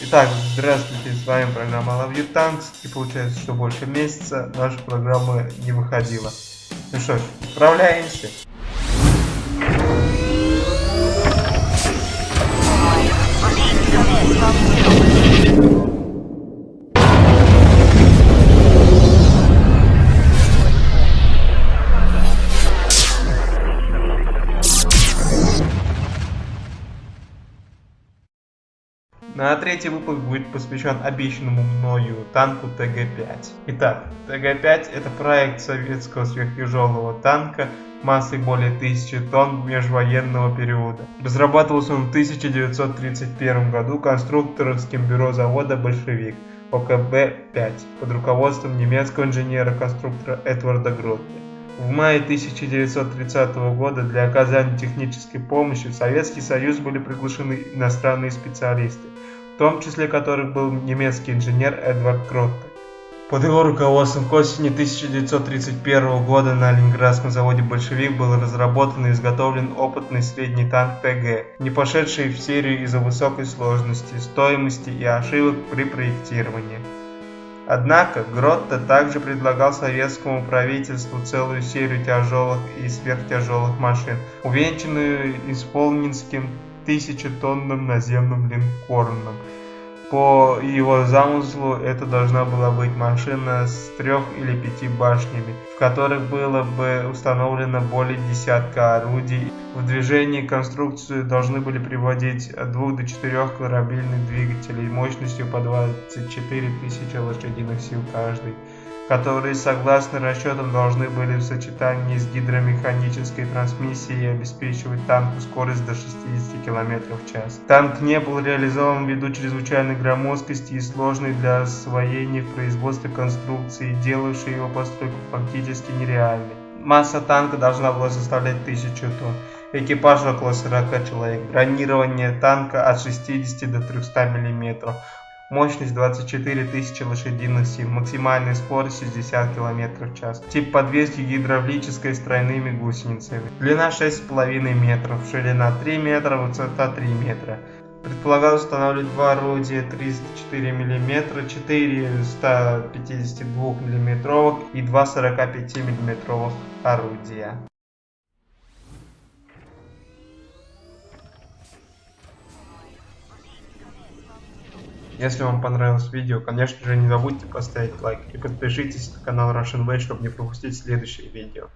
Итак, здравствуйте, с вами программа Love You Tanks, и получается, что больше месяца наша программа не выходила. Ну что ж, На третий выпуск будет посвящен обещанному мною танку ТГ-5. Итак, ТГ-5 это проект советского сверхтяжелого танка массой более 1000 тонн межвоенного периода. Разрабатывался он в 1931 году конструкторским бюро завода «Большевик» ОКБ-5 под руководством немецкого инженера-конструктора Эдварда Гротте. В мае 1930 года для оказания технической помощи в Советский Союз были приглашены иностранные специалисты, в том числе которых был немецкий инженер Эдвард Кротте. Под его руководством к осени 1931 года на Ленинградском заводе «Большевик» был разработан и изготовлен опытный средний танк ТГ, не пошедший в серию из-за высокой сложности, стоимости и ошибок при проектировании. Однако Гротте также предлагал советскому правительству целую серию тяжелых и сверхтяжелых машин, увенчанную исполненским тысячетонным наземным линкорном – по его замыслу это должна была быть машина с трех или пяти башнями, в которых было бы установлено более десятка орудий. В движении конструкцию должны были приводить от двух до четырех корабельных двигателей мощностью по 24 тысячи лошадиных сил каждый которые, согласно расчетам, должны были в сочетании с гидромеханической трансмиссией обеспечивать танку скорость до 60 км в час. Танк не был реализован ввиду чрезвычайной громоздкости и сложной для освоения в производстве конструкции, делавшей его постройку фактически нереальной. Масса танка должна была составлять 1000 тонн. Экипаж около 40 человек. Бронирование танка от 60 до 300 мм. Мощность 24 тысячи лошадиных сил, максимальная скорость 60 км в час. Тип подвески гидравлической с тройными гусеницами. Длина 6,5 метров, ширина 3 метра, высота 3 метра. Предполагалось устанавливать два орудия 304 мм, 4 152 мм и 2 45 мм орудия. Если вам понравилось видео, конечно же не забудьте поставить лайк и подпишитесь на канал Russian Way, чтобы не пропустить следующие видео.